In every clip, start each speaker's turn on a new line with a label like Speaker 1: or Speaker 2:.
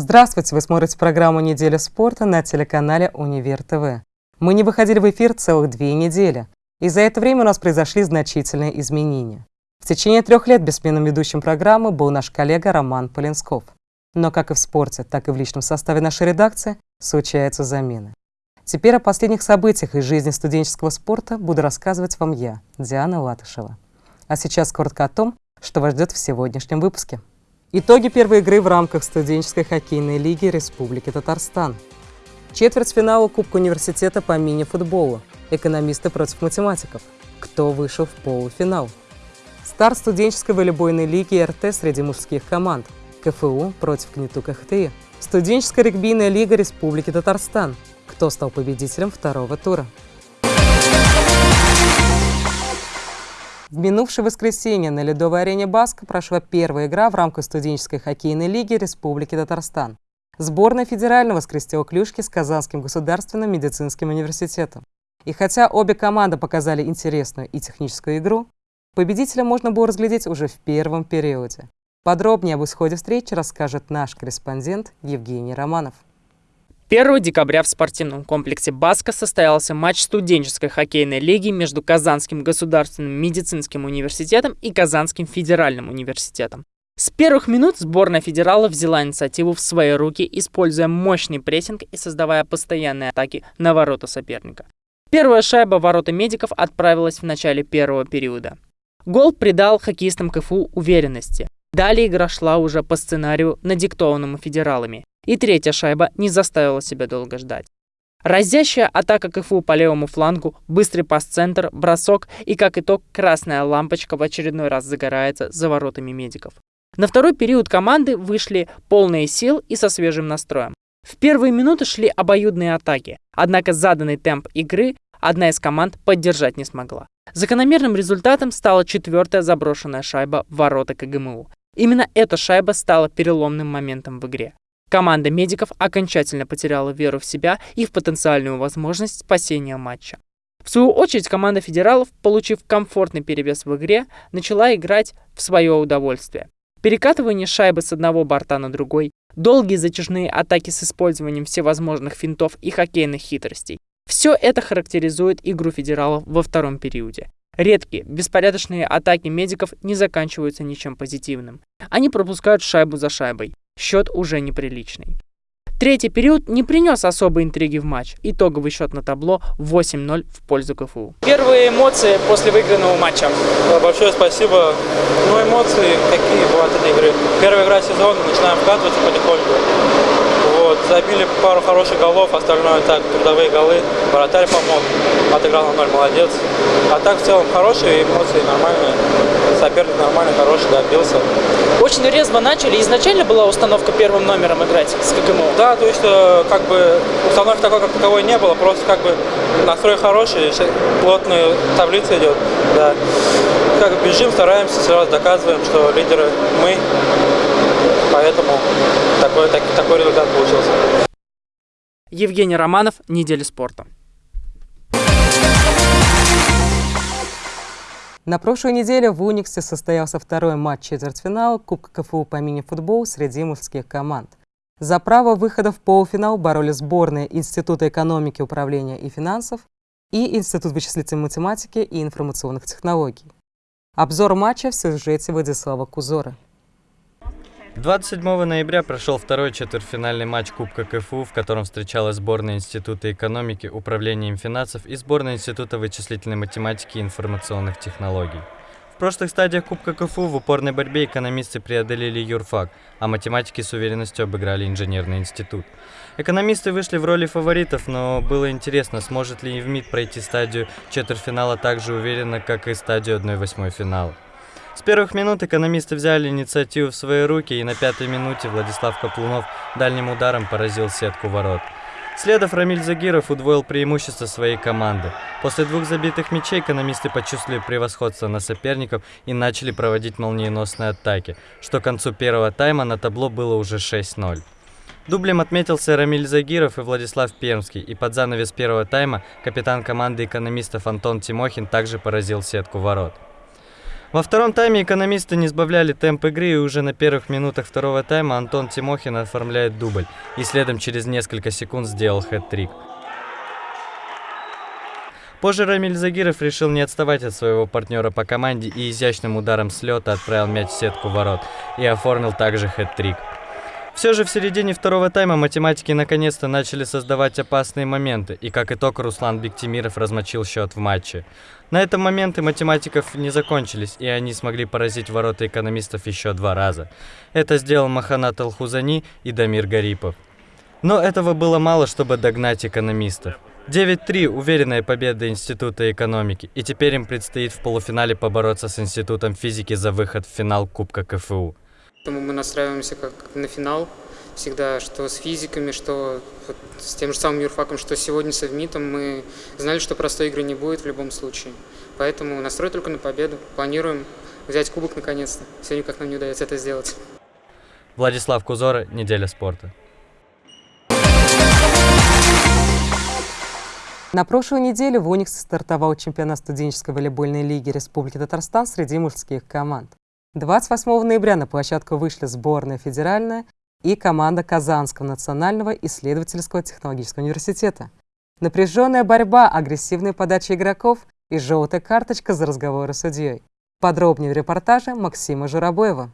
Speaker 1: Здравствуйте! Вы смотрите программу «Неделя спорта» на телеканале «Универ ТВ». Мы не выходили в эфир целых две недели, и за это время у нас произошли значительные изменения. В течение трех лет бессменным ведущим программы был наш коллега Роман Полинсков. Но как и в спорте, так и в личном составе нашей редакции случаются замены. Теперь о последних событиях из жизни студенческого спорта буду рассказывать вам я, Диана Латышева. А сейчас коротко о том, что вас ждет в сегодняшнем выпуске. Итоги первой игры в рамках студенческой хоккейной лиги Республики Татарстан. Четвертьфинал Кубка университета по мини-футболу. Экономисты против математиков. Кто вышел в полуфинал? Старт студенческой волейбольной лиги РТ среди мужских команд. КФУ против КНИТУ КХТИ. Студенческая регбийная лига Республики Татарстан. Кто стал победителем второго тура? В минувшее воскресенье на ледовой арене Баска прошла первая игра в рамках студенческой хоккейной лиги Республики Татарстан. Сборная федерального скрестила клюшки с Казанским государственным медицинским университетом. И хотя обе команды показали интересную и техническую игру, победителя можно было разглядеть уже в первом периоде. Подробнее об исходе встречи расскажет наш корреспондент Евгений Романов.
Speaker 2: 1 декабря в спортивном комплексе «Баска» состоялся матч студенческой хоккейной лиги между Казанским государственным медицинским университетом и Казанским федеральным университетом. С первых минут сборная федерала взяла инициативу в свои руки, используя мощный прессинг и создавая постоянные атаки на ворота соперника. Первая шайба ворота медиков отправилась в начале первого периода. Гол придал хоккеистам КФУ уверенности. Далее игра шла уже по сценарию, надиктованному федералами. И третья шайба не заставила себя долго ждать. Разящая атака КФУ по левому флангу, быстрый пас-центр, бросок и, как итог, красная лампочка в очередной раз загорается за воротами медиков. На второй период команды вышли полные сил и со свежим настроем. В первые минуты шли обоюдные атаки, однако заданный темп игры одна из команд поддержать не смогла. Закономерным результатом стала четвертая заброшенная шайба в ворота КГМУ. Именно эта шайба стала переломным моментом в игре. Команда медиков окончательно потеряла веру в себя и в потенциальную возможность спасения матча. В свою очередь, команда федералов, получив комфортный перевес в игре, начала играть в свое удовольствие. Перекатывание шайбы с одного борта на другой, долгие затяжные атаки с использованием всевозможных финтов и хоккейных хитростей. Все это характеризует игру федералов во втором периоде. Редкие, беспорядочные атаки медиков не заканчиваются ничем позитивным. Они пропускают шайбу за шайбой. Счет уже неприличный. Третий период не принес особой интриги в матч. Итоговый счет на табло 8-0 в пользу КФУ. Первые эмоции после выигранного матча.
Speaker 3: Большое спасибо. Ну, эмоции какие бывают этой игры. Первая игра сезона, начинаем вкатываться потихоньку. Забили пару хороших голов, остальное так, трудовые голы. Вратарь помог, отыграл на ноль, молодец. А так в целом хорошие эмоции, нормальные. Соперник нормальный, хороший, добился.
Speaker 2: Очень резво начали. Изначально была установка первым номером играть с КГМО?
Speaker 3: Да, то есть э, как бы установки такой, как таковой не было, просто как бы настрой хороший, плотная таблица идет. Да. Как бежим, стараемся, сразу доказываем, что лидеры мы, поэтому такой, так, такой результат получился.
Speaker 2: Евгений Романов, «Неделя спорта».
Speaker 1: На прошлой неделе в Униксе состоялся второй матч четвертьфинала Кубка КФУ по мини-футболу среди мужских команд. За право выхода в полуфинал боролись сборные Института экономики, управления и финансов и Институт вычислительной математики и информационных технологий. Обзор матча в сюжете Владислава Кузора.
Speaker 4: 27 ноября прошел второй четвертьфинальный матч Кубка КФУ, в котором встречалась сборная Института экономики, управления финансов и сборная Института вычислительной математики и информационных технологий. В прошлых стадиях Кубка КФУ в упорной борьбе экономисты преодолели юрфак, а математики с уверенностью обыграли инженерный институт. Экономисты вышли в роли фаворитов, но было интересно, сможет ли ИВМИД пройти стадию четвертьфинала так же уверенно, как и стадию 1-8 финала. С первых минут экономисты взяли инициативу в свои руки, и на пятой минуте Владислав Каплунов дальним ударом поразил сетку ворот. Следов Рамиль Загиров удвоил преимущество своей команды. После двух забитых мячей экономисты почувствовали превосходство на соперников и начали проводить молниеносные атаки, что к концу первого тайма на табло было уже 6-0. Дублем отметился Рамиль Загиров и Владислав Пермский, и под занавес первого тайма капитан команды экономистов Антон Тимохин также поразил сетку ворот. Во втором тайме экономисты не сбавляли темп игры, и уже на первых минутах второго тайма Антон Тимохин оформляет дубль, и следом через несколько секунд сделал хэт-трик. Позже Рамиль Загиров решил не отставать от своего партнера по команде и изящным ударом с лета отправил мяч в сетку ворот и оформил также хэт-трик. Все же в середине второго тайма математики наконец-то начали создавать опасные моменты, и как итог Руслан Бектимиров размочил счет в матче. На этом моменты математиков не закончились, и они смогли поразить ворота экономистов еще два раза. Это сделал Маханат Алхузани и Дамир Гарипов. Но этого было мало, чтобы догнать экономистов. 9-3 – уверенная победа Института экономики, и теперь им предстоит в полуфинале побороться с Институтом физики за выход в финал Кубка КФУ.
Speaker 5: Поэтому мы настраиваемся как на финал всегда, что с физиками, что вот с тем же самым юрфаком, что сегодня с Эвмитом. Мы знали, что простой игры не будет в любом случае. Поэтому настрой только на победу. Планируем взять кубок наконец-то. Сегодня как нам не удается это сделать.
Speaker 4: Владислав Кузора, «Неделя спорта».
Speaker 1: На прошлой неделе в Униксе стартовал чемпионат студенческой волейбольной лиги Республики Татарстан среди мужских команд. 28 ноября на площадку вышли сборная федеральная и команда Казанского национального исследовательского технологического университета. Напряженная борьба, агрессивная подача игроков и желтая карточка за разговоры с судьей. Подробнее в репортаже Максима Журабоева.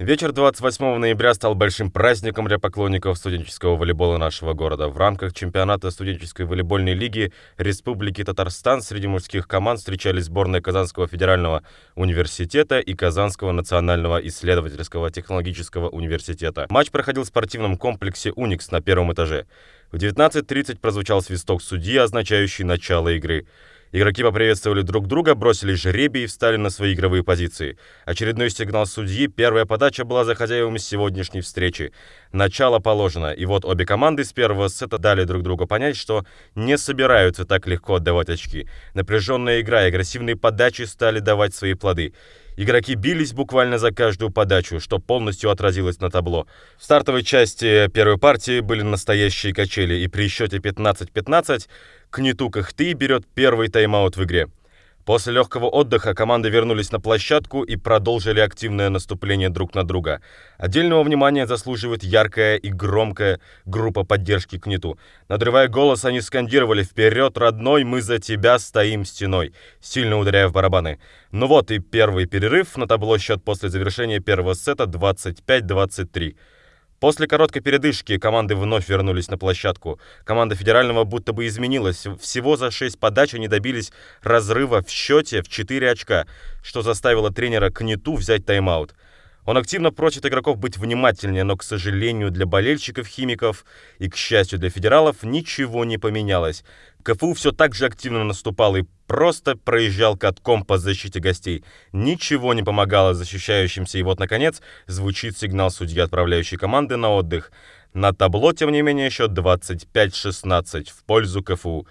Speaker 6: Вечер 28 ноября стал большим праздником для поклонников студенческого волейбола нашего города. В рамках чемпионата студенческой волейбольной лиги Республики Татарстан среди мужских команд встречались сборные Казанского федерального университета и Казанского национального исследовательского технологического университета. Матч проходил в спортивном комплексе «Уникс» на первом этаже. В 19.30 прозвучал свисток судьи, означающий начало игры. Игроки поприветствовали друг друга, бросили жребий и встали на свои игровые позиции. Очередной сигнал судьи, первая подача была за хозяевами сегодняшней встречи. Начало положено, и вот обе команды с первого сета дали друг другу понять, что не собираются так легко отдавать очки. Напряженная игра и агрессивные подачи стали давать свои плоды. Игроки бились буквально за каждую подачу, что полностью отразилось на табло. В стартовой части первой партии были настоящие качели, и при счете 15-15 Кнету Кахты берет первый тайм-аут в игре. После легкого отдыха команды вернулись на площадку и продолжили активное наступление друг на друга. Отдельного внимания заслуживает яркая и громкая группа поддержки Кнету. Надрывая голос, они скандировали «Вперед, родной, мы за тебя стоим стеной», сильно ударяя в барабаны. Ну вот и первый перерыв. На табло счет после завершения первого сета 25-23. После короткой передышки команды вновь вернулись на площадку. Команда федерального будто бы изменилась. Всего за 6 подач они добились разрыва в счете в 4 очка, что заставило тренера Кнету взять тайм-аут. Он активно просит игроков быть внимательнее, но, к сожалению, для болельщиков-химиков и, к счастью, для федералов ничего не поменялось. КФУ все так же активно наступал и просто проезжал катком по защите гостей. Ничего не помогало защищающимся, и вот, наконец, звучит сигнал судьи, отправляющей команды на отдых. На табло, тем не менее, счет 25-16 в пользу КФУ.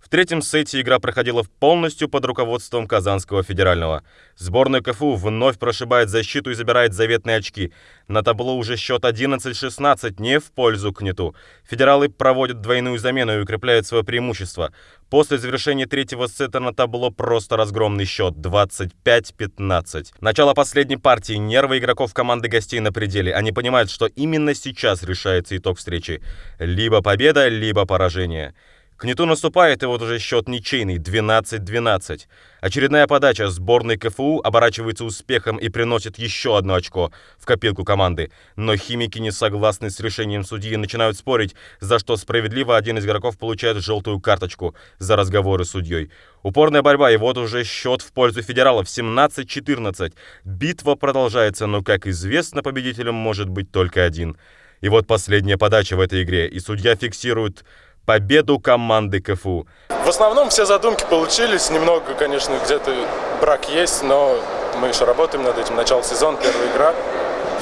Speaker 6: В третьем сете игра проходила полностью под руководством Казанского федерального. Сборная КФУ вновь прошибает защиту и забирает заветные очки. На табло уже счет 11-16, не в пользу Кнету. Федералы проводят двойную замену и укрепляют свое преимущество. После завершения третьего сета на табло просто разгромный счет 25-15. Начало последней партии. Нервы игроков команды гостей на пределе. Они понимают, что именно сейчас решается итог встречи. Либо победа, либо поражение. Кнету наступает, и вот уже счет ничейный 12-12. Очередная подача сборной КФУ оборачивается успехом и приносит еще одно очко в копилку команды. Но химики не согласны с решением судьи и начинают спорить, за что справедливо один из игроков получает желтую карточку за разговоры с судьей. Упорная борьба, и вот уже счет в пользу федералов 17-14. Битва продолжается, но, как известно, победителем может быть только один. И вот последняя подача в этой игре, и судья фиксирует победу команды КФУ.
Speaker 7: В основном все задумки получились. Немного, конечно, где-то брак есть, но мы еще работаем над этим. Начало сезона, первая игра.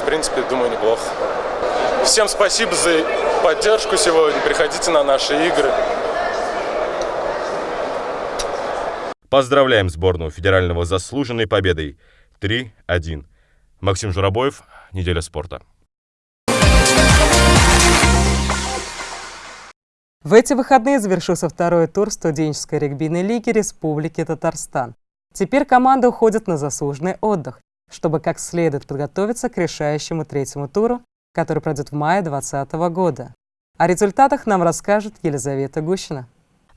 Speaker 7: В принципе, думаю, неплохо. Всем спасибо за поддержку сегодня. Приходите на наши игры.
Speaker 6: Поздравляем сборную федерального заслуженной победой. 3-1. Максим Журабоев, Неделя спорта.
Speaker 1: В эти выходные завершился второй тур студенческой регбийной лиги Республики Татарстан. Теперь команда уходит на заслуженный отдых, чтобы как следует подготовиться к решающему третьему туру, который пройдет в мае 2020 года. О результатах нам расскажет Елизавета Гущина.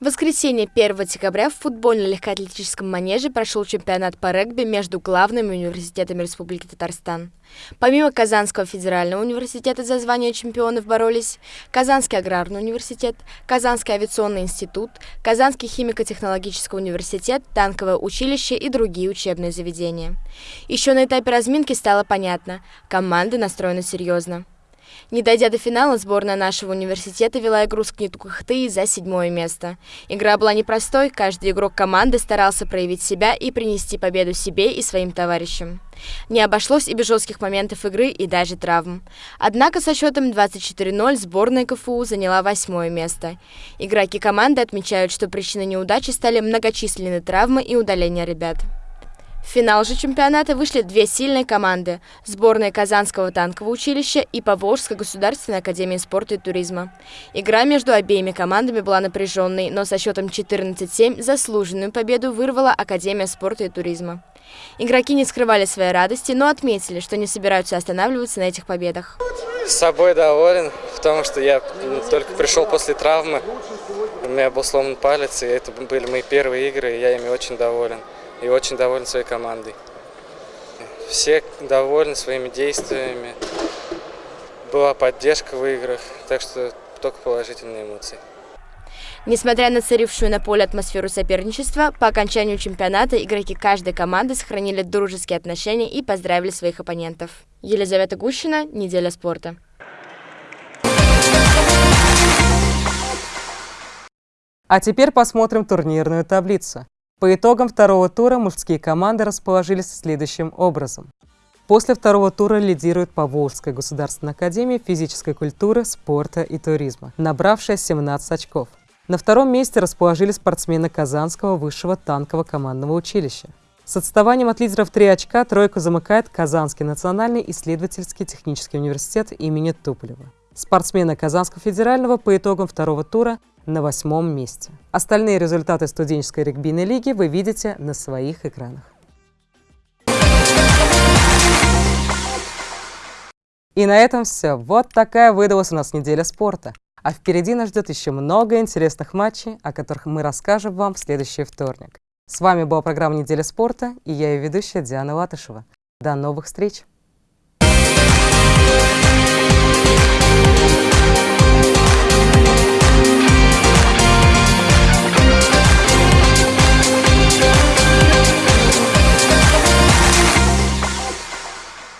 Speaker 8: В воскресенье 1 декабря в футбольно-легкоатлетическом манеже прошел чемпионат по регби между главными университетами Республики Татарстан. Помимо Казанского федерального университета за звание чемпионов боролись Казанский аграрный университет, Казанский авиационный институт, Казанский химико-технологический университет, танковое училище и другие учебные заведения. Еще на этапе разминки стало понятно – команды настроены серьезно. Не дойдя до финала, сборная нашего университета вела игру с Книтукахты за седьмое место. Игра была непростой, каждый игрок команды старался проявить себя и принести победу себе и своим товарищам. Не обошлось и без жестких моментов игры и даже травм. Однако со счетом 24-0 сборная КФУ заняла восьмое место. Игроки команды отмечают, что причиной неудачи стали многочисленные травмы и удаления ребят. В финал же чемпионата вышли две сильные команды – сборная Казанского танкового училища и Поволжской государственной академии спорта и туризма. Игра между обеими командами была напряженной, но со счетом 14-7 заслуженную победу вырвала Академия спорта и туризма. Игроки не скрывали своей радости, но отметили, что не собираются останавливаться на этих победах.
Speaker 9: С собой доволен, потому что я только пришел после травмы. У меня был сломан палец, и это были мои первые игры, и я ими очень доволен и очень доволен своей командой. Все довольны своими действиями. Была поддержка в играх, так что только положительные эмоции.
Speaker 8: Несмотря на царившую на поле атмосферу соперничества, по окончанию чемпионата игроки каждой команды сохранили дружеские отношения и поздравили своих оппонентов. Елизавета Гущина, «Неделя спорта».
Speaker 1: А теперь посмотрим турнирную таблицу. По итогам второго тура мужские команды расположились следующим образом. После второго тура лидирует Поволжская государственная академия физической культуры, спорта и туризма, набравшая 17 очков. На втором месте расположились спортсмены Казанского высшего танкового командного училища. С отставанием от лидеров 3 очка тройку замыкает Казанский национальный исследовательский технический университет имени Туполева. Спортсмены Казанского федерального по итогам второго тура на восьмом месте. Остальные результаты студенческой регбийной лиги вы видите на своих экранах. И на этом все. Вот такая выдалась у нас неделя спорта. А впереди нас ждет еще много интересных матчей, о которых мы расскажем вам в следующий вторник. С вами была программа «Неделя спорта» и я ее ведущая Диана Латышева. До новых встреч!